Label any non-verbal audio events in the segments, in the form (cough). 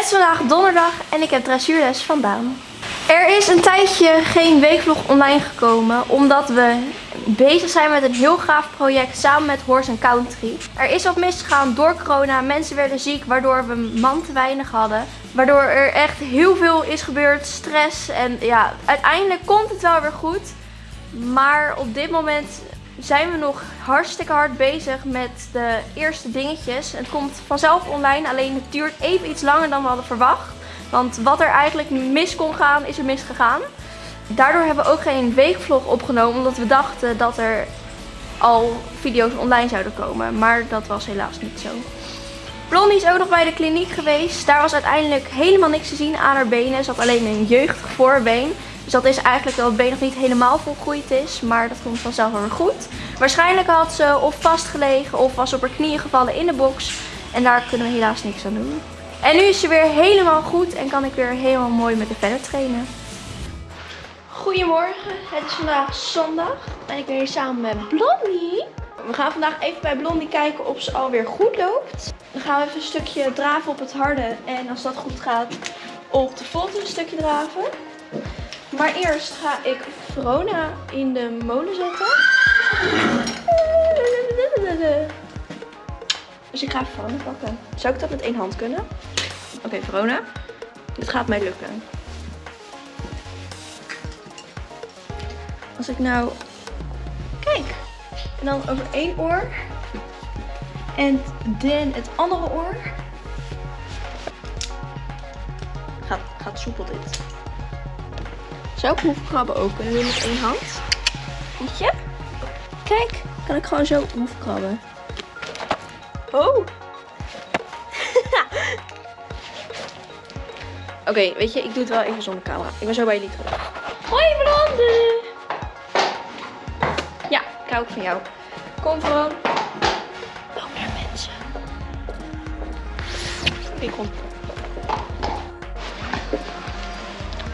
Het is vandaag donderdag en ik heb dressuurles van Daan. Er is een tijdje geen weekvlog online gekomen omdat we bezig zijn met een heel gaaf project samen met Horse Country. Er is wat misgegaan door corona, mensen werden ziek waardoor we man te weinig hadden. Waardoor er echt heel veel is gebeurd, stress en ja, uiteindelijk komt het wel weer goed. Maar op dit moment zijn we nog hartstikke hard bezig met de eerste dingetjes. Het komt vanzelf online, alleen het duurt even iets langer dan we hadden verwacht. Want wat er eigenlijk mis kon gaan, is er misgegaan. Daardoor hebben we ook geen weekvlog opgenomen, omdat we dachten dat er al video's online zouden komen. Maar dat was helaas niet zo. Blondie is ook nog bij de kliniek geweest. Daar was uiteindelijk helemaal niks te zien aan haar benen. Ze had alleen een jeugdig voorbeen. Dus dat is eigenlijk dat het been nog niet helemaal volgroeid is. Maar dat komt vanzelf weer goed. Waarschijnlijk had ze of vastgelegen of was op haar knieën gevallen in de box. En daar kunnen we helaas niks aan doen. En nu is ze weer helemaal goed en kan ik weer helemaal mooi met de verder trainen. Goedemorgen, het is vandaag zondag en ik ben hier samen met Blondie. We gaan vandaag even bij Blondie kijken of ze alweer goed loopt. Dan gaan we even een stukje draven op het harde en als dat goed gaat op de volte een stukje draven. Maar eerst ga ik Verona in de molen zetten. Dus ik ga Verona pakken. Zou ik dat met één hand kunnen? Oké, Verona. Dit gaat mij lukken. Als ik nou... Kijk. En dan over één oor. En dan het andere oor. Gaat, gaat soepel dit. Zou ik hoefkrabben ook kunnen doen met één hand? je? Kijk, kan ik gewoon zo hoefkrabben. Oh. (laughs) Oké, weet je, ik doe het wel even zonder camera. Ik ben zo bij jullie terug. Hoi Blonde! Ja, ik hou van jou. Kom gewoon. Loop naar mensen. Oké, kom.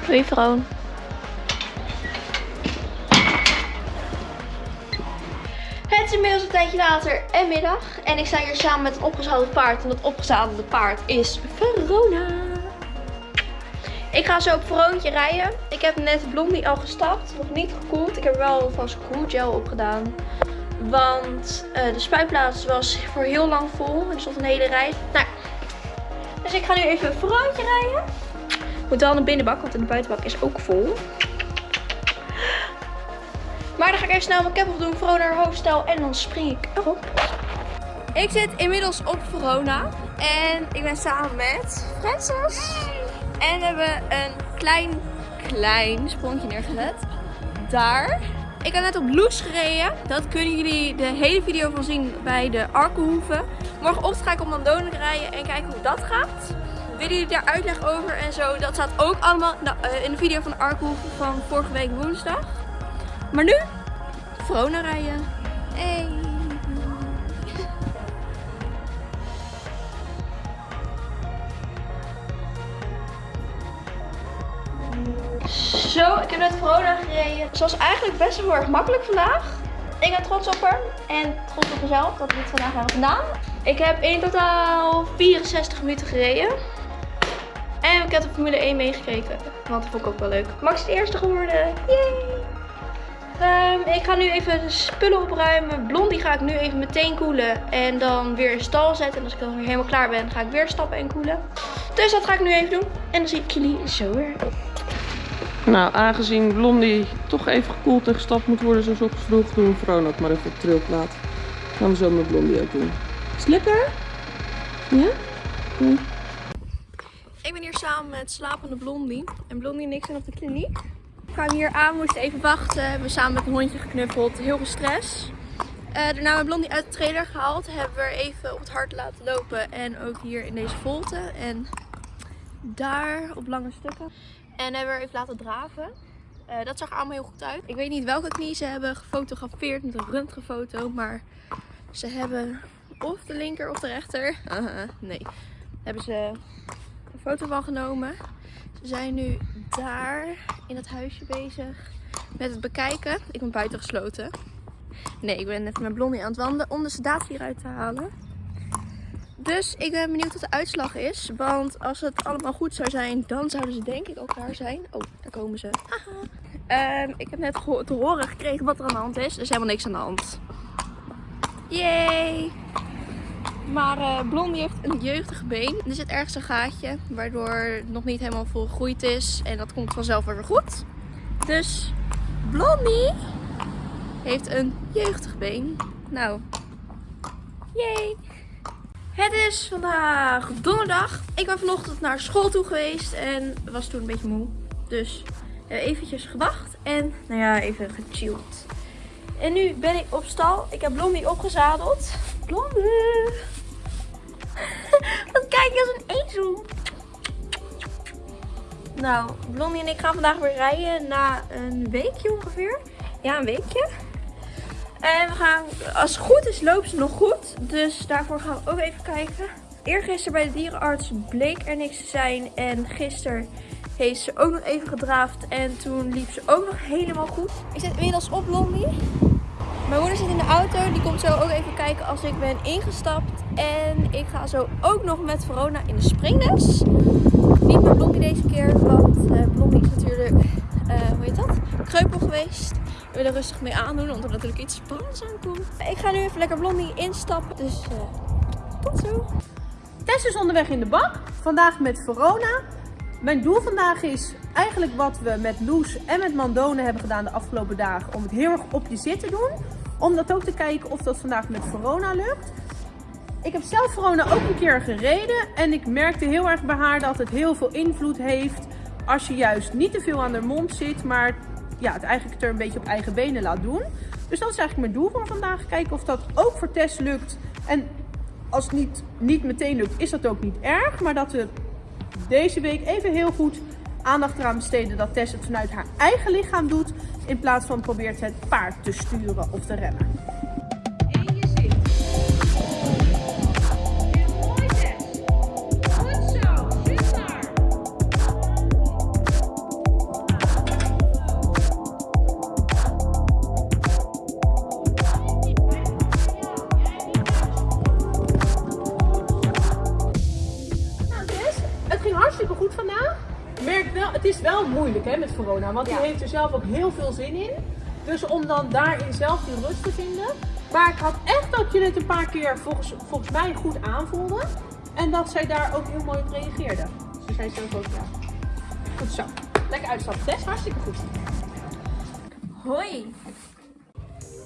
Doei Vroon. Inmiddels een tijdje later en middag. En ik sta hier samen met een opgezadeld paard. En dat opgezadelde paard is Verona. Ik ga zo op Veroontje rijden. Ik heb net Blondie al gestapt. Nog niet gekoeld. Ik heb wel vast gel opgedaan. Want uh, de spuitplaats was voor heel lang vol. Er stond een hele rij. Nou, dus ik ga nu even Veroontje rijden. Ik moet wel naar de binnenbak, want de buitenbak is ook vol. Maar dan ga ik even snel mijn cap op doen, Verona naar hoofdstel en dan spring ik erop. Ik zit inmiddels op Verona en ik ben samen met Francis. En we hebben een klein, klein sprongje neergezet. Daar. Ik heb net op Loes gereden. Dat kunnen jullie de hele video van zien bij de Arkenhoeven. Morgenochtend ga ik op Mandonen rijden en kijken hoe dat gaat. Willen jullie daar uitleg over en zo? Dat staat ook allemaal eh, in de video van de Arkenhoeven van vorige week woensdag. Maar nu, Vrona rijden. Hey. Zo, ik heb net Vrona gereden. Het was eigenlijk best wel heel erg makkelijk vandaag. Ik ben trots op haar en trots op mezelf dat we dit vandaag hebben gedaan. Ik heb in totaal 64 minuten gereden. En ik heb de Formule 1 meegekeken, want dat vond ik ook wel leuk. Max is de eerste geworden. Yay! Um, ik ga nu even de spullen opruimen. Blondie ga ik nu even meteen koelen. En dan weer in stal zetten. En als ik dan weer helemaal klaar ben, ga ik weer stappen en koelen. Dus dat ga ik nu even doen. En dan zie ik jullie zo weer. Nou, aangezien Blondie toch even gekoeld en gestapt moet worden zoals vroeg, doen we Vroon ook maar even op trilplaat. Gaan we zo met Blondie ook doen. Is het lekker? Ja? Ik ben hier samen met slapende Blondie. En Blondie en ik zijn op de kliniek kwamen hier aan, moesten even wachten. We hebben samen met een hondje geknuffeld. Heel veel stress. Uh, daarna hebben we Blondie uit de trailer gehaald. Hebben we even op het hart laten lopen. En ook hier in deze volte. En daar op lange stukken. En hebben we even laten draven. Uh, dat zag allemaal heel goed uit. Ik weet niet welke knie ze hebben gefotografeerd met een röntgenfoto. Maar ze hebben of de linker of de rechter. Uh -huh, nee. Hebben ze een foto van genomen. Ze zijn nu daar in het huisje bezig met het bekijken. Ik ben buiten gesloten. Nee, ik ben net met Blondie aan het wandelen om de sedatie eruit te halen. Dus ik ben benieuwd wat de uitslag is. Want als het allemaal goed zou zijn, dan zouden ze denk ik ook klaar zijn. Oh, daar komen ze. Ehm, ik heb net te horen gekregen wat er aan de hand is. Er is helemaal niks aan de hand. Yay! Maar uh, Blondie heeft een jeugdig been. Er zit ergens een gaatje, waardoor het nog niet helemaal volgroeid is. En dat komt vanzelf weer goed. Dus Blondie heeft een jeugdig been. Nou, yay! Het is vandaag donderdag. Ik ben vanochtend naar school toe geweest en was toen een beetje moe. Dus eventjes gewacht en nou ja, even gechilled. En nu ben ik op stal. Ik heb Blondie opgezadeld. Blondie! Kijk je als een ezel. Nou, Blondie en ik gaan vandaag weer rijden na een weekje ongeveer. Ja, een weekje. En we gaan, als het goed is, loopt ze nog goed. Dus daarvoor gaan we ook even kijken. Eergisteren bij de dierenarts bleek er niks te zijn. En gisteren heeft ze ook nog even gedraafd. En toen liep ze ook nog helemaal goed. Ik zit inmiddels op Blondie. Mijn moeder zit in de auto. Die komt zo ook even kijken als ik ben ingestapt. En ik ga zo ook nog met Verona in de springles. Niet met Blondie deze keer. Want uh, Blondie is natuurlijk, uh, hoe heet dat? Kreupel geweest. We willen rustig mee aandoen, omdat er natuurlijk iets spannends aankomt. Ik ga nu even lekker Blondie instappen. Dus uh, tot zo. Tess is onderweg in de bak. Vandaag met Verona. Mijn doel vandaag is eigenlijk wat we met Loes en met Mandone hebben gedaan de afgelopen dagen. Om het heel erg op je zit te doen. Om dat ook te kijken of dat vandaag met Verona lukt. Ik heb zelf Verona ook een keer gereden. En ik merkte heel erg bij haar dat het heel veel invloed heeft. Als je juist niet te veel aan haar mond zit. Maar ja, het eigenlijk er een beetje op eigen benen laat doen. Dus dat is eigenlijk mijn doel van vandaag. Kijken of dat ook voor Tess lukt. En als het niet, niet meteen lukt, is dat ook niet erg. Maar dat we deze week even heel goed aandacht eraan besteden dat Tess het vanuit haar eigen lichaam doet. In plaats van probeert het paard te sturen of te remmen. Moeilijk hè, met corona. Want die heeft er zelf ook heel veel zin in. Dus om dan daarin zelf die rust te vinden. Maar ik had echt dat je het een paar keer volgens, volgens mij goed aanvoelde. En dat zij daar ook heel mooi op reageerde. Ze zei zelf ook ja. Goed zo. Lekker uitstappen Tess. Hartstikke goed. Hoi.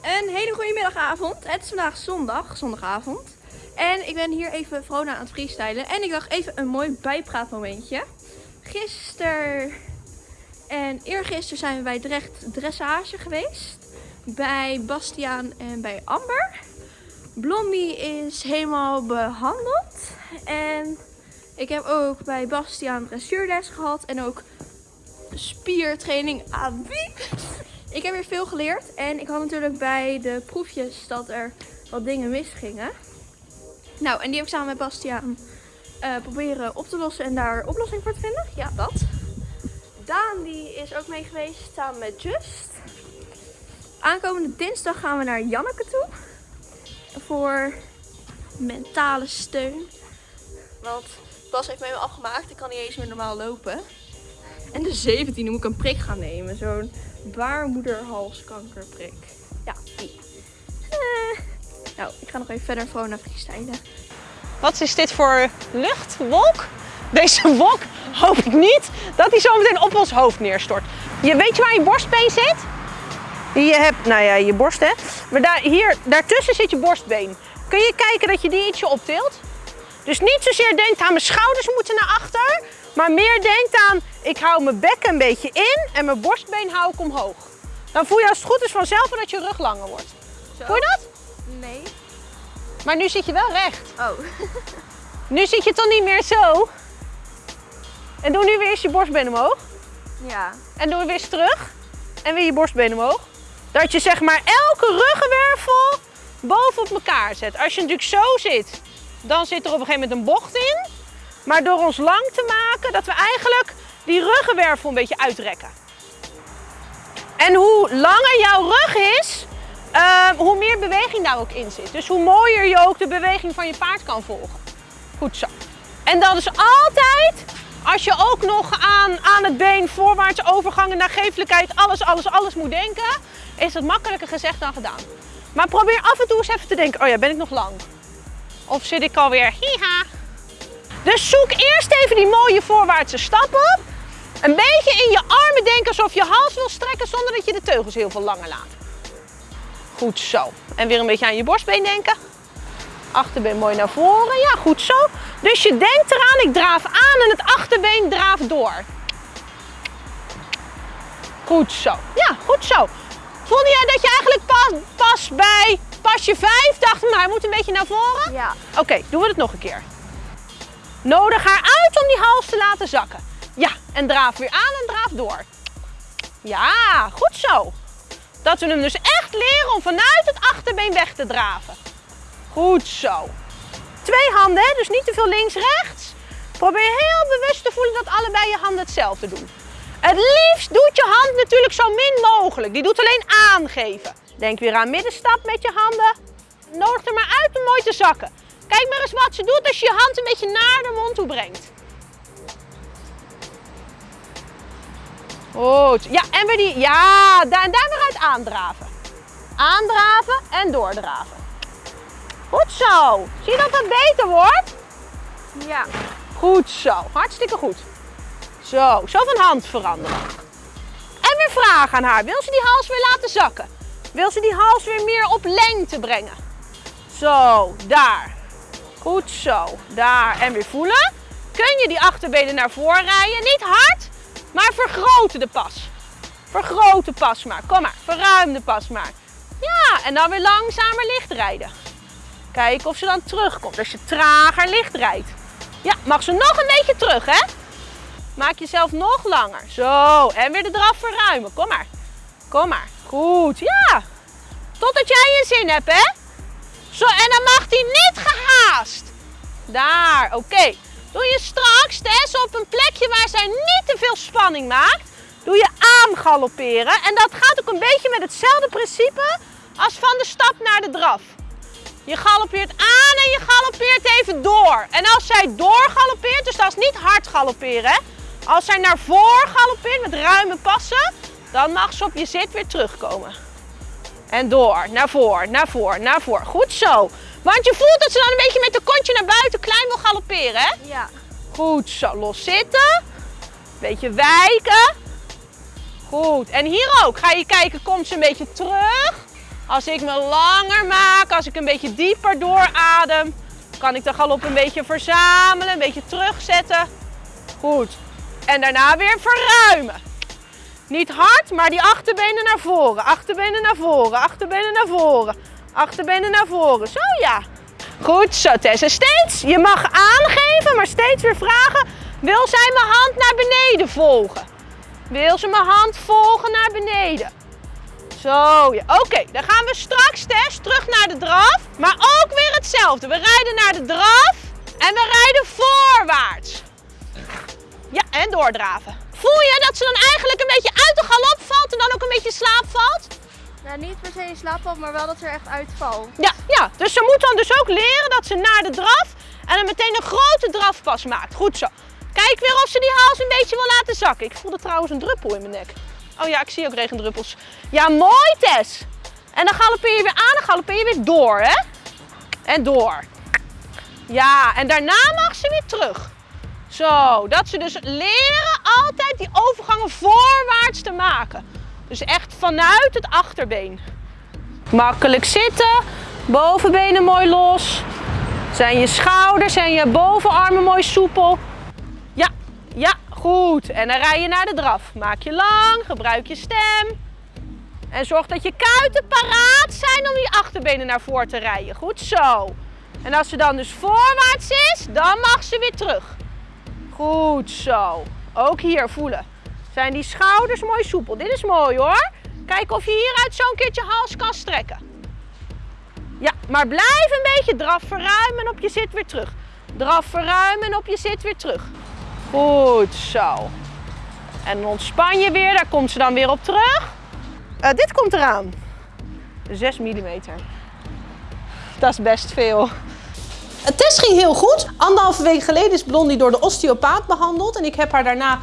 Een hele goede middagavond. Het is vandaag zondag, zondagavond. En ik ben hier even Vrona aan het freestylen. En ik dacht even een mooi bijpraatmomentje. Gisteren en eergisteren zijn we bij Drecht Dressage geweest. Bij Bastiaan en bij Amber. Blondie is helemaal behandeld. En ik heb ook bij Bastiaan dressuurles gehad. En ook spiertraining aan wie. Ik heb weer veel geleerd. En ik had natuurlijk bij de proefjes dat er wat dingen misgingen. Nou, en die heb ik samen met Bastiaan uh, proberen op te lossen en daar oplossing voor te vinden. Ja, dat. Daan die is ook mee geweest samen met Just. Aankomende dinsdag gaan we naar Janneke toe. Voor mentale steun. Want Bas heeft mij afgemaakt. Ik kan niet eens meer normaal lopen. En de 17e moet ik een prik gaan nemen. Zo'n baarmoederhalskankerprik. Ja, die. Eh. Nou, ik ga nog even verder naar freestylen. Wat is dit voor luchtwolk? Deze wolk hoop ik niet dat hij zo meteen op ons hoofd neerstort. Je weet je waar je borstbeen zit? Je hebt, nou ja, je borst hè. Maar daar, hier, daartussen zit je borstbeen. Kun je kijken dat je die ietsje optilt? Dus niet zozeer denkt aan mijn schouders moeten naar achter. Maar meer denkt aan, ik hou mijn bek een beetje in en mijn borstbeen hou ik omhoog. Dan voel je als het goed is vanzelf dat je rug langer wordt. Zo? Voel je dat? Nee. Maar nu zit je wel recht. Oh. (laughs) nu zit je toch niet meer zo? En doe nu weer eens je borstbeen omhoog. Ja. En doe weer eens terug. En weer je borstbeen omhoog. Dat je zeg maar elke ruggenwervel bovenop elkaar zet. Als je natuurlijk zo zit, dan zit er op een gegeven moment een bocht in. Maar door ons lang te maken, dat we eigenlijk die ruggenwervel een beetje uitrekken. En hoe langer jouw rug is, uh, hoe meer beweging daar ook in zit. Dus hoe mooier je ook de beweging van je paard kan volgen. Goed zo. En dan is altijd, als je ook nog aan, aan het been voorwaarts overgangen naar geeflijkheid, alles, alles, alles moet denken, is het makkelijker gezegd dan gedaan. Maar probeer af en toe eens even te denken, oh ja, ben ik nog lang? Of zit ik alweer, hiha. Dus zoek eerst even die mooie voorwaartse stap op. Een beetje in je armen denken alsof je hals wil strekken zonder dat je de teugels heel veel langer laat. Goed zo. En weer een beetje aan je borstbeen denken. Achterbeen mooi naar voren. Ja, goed zo. Dus je denkt eraan, ik draaf aan en het achterbeen draaft door. Goed zo. Ja, goed zo. Voelde jij dat je eigenlijk pas, pas bij pasje 5 dacht, maar hij moet een beetje naar voren? Ja. Oké, doen we het nog een keer. Nodig haar uit om die hals te laten zakken. Ja, en draaf weer aan en draaf door. Ja, goed zo. Dat we hem dus echt leren om vanuit het achterbeen weg te draven. Goed zo. Twee handen, dus niet te veel links-rechts. Probeer heel bewust te voelen dat allebei je handen hetzelfde doen. Het liefst doet je hand natuurlijk zo min mogelijk. Die doet alleen aangeven. Denk weer aan middenstap met je handen. Nodig er maar uit om mooi te zakken. Kijk maar eens wat ze doet als je je hand een beetje naar de mond toe brengt. Goed. Ja, en weer die. Ja, daar, daar weer uit aandraven. Aandraven en doordraven. Goed zo. Zie je dat dat beter wordt? Ja. Goed zo. Hartstikke goed. Zo, zo van hand veranderen. En weer vragen aan haar. Wil ze die hals weer laten zakken? Wil ze die hals weer meer op lengte brengen? Zo, daar. Goed zo. Daar. En weer voelen. Kun je die achterbenen naar voren rijden? Niet hard, maar vergroten de pas. Vergroot de pas maar. Kom maar. Verruim de pas maar. Ja, en dan weer langzamer licht rijden. Kijken of ze dan terugkomt. Als je trager licht rijdt. Ja, mag ze nog een beetje terug, hè? Maak jezelf nog langer. Zo, en weer de draf verruimen. Kom maar. Kom maar. Goed, ja. Totdat jij je zin hebt, hè? Zo, en dan mag die niet gehaast. Daar, oké. Doe je straks, op een plekje waar zij niet te veel spanning maakt, doe je aangalopperen. En dat gaat ook een beetje met hetzelfde principe als van de stap naar de draf. Je galoppeert aan en je galoppeert even door. En als zij doorgaloppeert, dus dat is niet hard galopperen? Als zij naar voren galoppeert met ruime passen, dan mag ze op je zit weer terugkomen. En door, naar voren, naar voren, naar voren. Goed zo. Want je voelt dat ze dan een beetje met de kontje naar buiten galopperen, hè? Ja. Goed zo, los zitten. Beetje wijken. Goed, en hier ook. Ga je kijken, komt ze een beetje terug. Als ik me langer maak, als ik een beetje dieper dooradem, kan ik de galop een beetje verzamelen, een beetje terugzetten. Goed. En daarna weer verruimen. Niet hard, maar die achterbenen naar voren. Achterbenen naar voren, achterbenen naar voren. Achterbenen naar voren. Zo ja. Goed zo Tess. En steeds, je mag aangeven, maar steeds weer vragen. Wil zij mijn hand naar beneden volgen? Wil ze mijn hand volgen naar beneden? Zo, ja. Oké, dan gaan we straks, Tess, terug naar de draf. Maar ook weer hetzelfde. We rijden naar de draf en we rijden voorwaarts. Ja, en doordraven. Voel je dat ze dan eigenlijk een beetje uit de galop valt en dan ook een beetje slaap valt? Nou, niet per se maar wel dat ze er echt uitvalt. Ja, ja, dus ze moet dan dus ook leren dat ze naar de draf en dan meteen een grote drafpas maakt. Goed zo. Kijk weer of ze die hals een beetje wil laten zakken. Ik voelde trouwens een druppel in mijn nek. Oh ja, ik zie ook regendruppels. Ja, mooi Tess. En dan galoppeer je weer aan en galoppeer je weer door, hè? En door. Ja, en daarna mag ze weer terug. Zo, dat ze dus leren altijd die overgangen voorwaarts te maken. Dus echt vanuit het achterbeen. Makkelijk zitten, bovenbenen mooi los. Zijn je schouders en je bovenarmen mooi soepel. Ja, ja, goed. En dan rij je naar de draf. Maak je lang, gebruik je stem. En zorg dat je kuiten paraat zijn om die achterbenen naar voren te rijden. Goed zo. En als ze dan dus voorwaarts is, dan mag ze weer terug. Goed zo. Ook hier voelen. Zijn die schouders mooi soepel. Dit is mooi hoor. Kijk of je hieruit zo'n keertje hals kan strekken. Ja, maar blijf een beetje draf verruimen en op je zit weer terug. Draf verruimen en op je zit weer terug. Goed zo. En ontspan je weer, daar komt ze dan weer op terug. Eh, dit komt eraan. 6 mm. Dat is best veel. Het test ging heel goed. Anderhalve week geleden is Blondie door de osteopaat behandeld. En ik heb haar daarna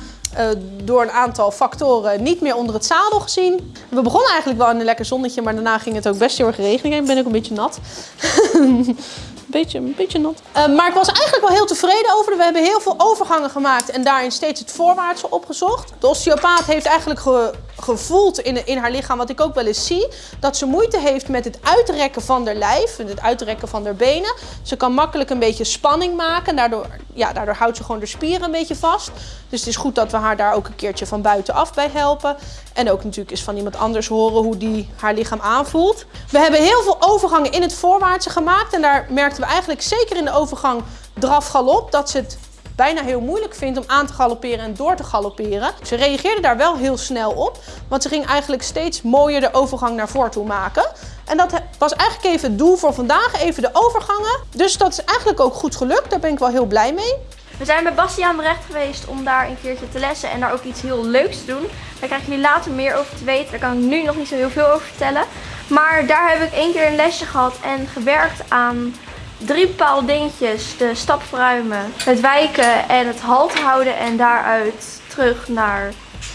door een aantal factoren niet meer onder het zadel gezien. We begonnen eigenlijk wel in een lekker zonnetje, maar daarna ging het ook best heel erg regenen. En ben ik een beetje nat. (laughs) beetje, een beetje nat. Eh, maar ik was eigenlijk wel heel tevreden over. We hebben heel veel overgangen gemaakt en daarin steeds het voorwaartse opgezocht. De osteopaat heeft eigenlijk ge- gevoeld in, in haar lichaam, wat ik ook wel eens zie, dat ze moeite heeft met het uitrekken van haar lijf, en het uitrekken van haar benen. Ze kan makkelijk een beetje spanning maken, daardoor, ja, daardoor houdt ze gewoon de spieren een beetje vast. Dus het is goed dat we haar daar ook een keertje van buitenaf bij helpen. En ook natuurlijk eens van iemand anders horen hoe die haar lichaam aanvoelt. We hebben heel veel overgangen in het voorwaartse gemaakt. En daar we eigenlijk zeker in de overgang draf-galop dat ze het bijna heel moeilijk vindt om aan te galopperen en door te galopperen. Ze reageerde daar wel heel snel op, want ze ging eigenlijk steeds mooier de overgang naar voren toe maken. En dat was eigenlijk even het doel voor vandaag, even de overgangen. Dus dat is eigenlijk ook goed gelukt, daar ben ik wel heel blij mee. We zijn bij Bastiaan Brecht geweest om daar een keertje te lessen en daar ook iets heel leuks te doen. Daar krijgen jullie later meer over te weten. Daar kan ik nu nog niet zo heel veel over vertellen. Maar daar heb ik één keer een lesje gehad en gewerkt aan drie bepaalde dingetjes. De stap verruimen, het wijken en het halt houden en daaruit terug naar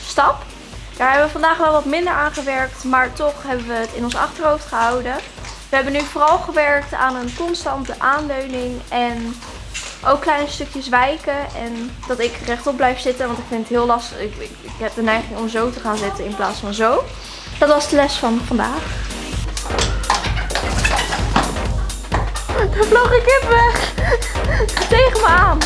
stap. Daar hebben we vandaag wel wat minder aan gewerkt, maar toch hebben we het in ons achterhoofd gehouden. We hebben nu vooral gewerkt aan een constante aanleuning en ook kleine stukjes wijken en dat ik rechtop blijf zitten, want ik vind het heel lastig. Ik, ik, ik heb de neiging om zo te gaan zitten in plaats van zo. Dat was de les van vandaag. Daar vloog een kip weg. Tegen me aan.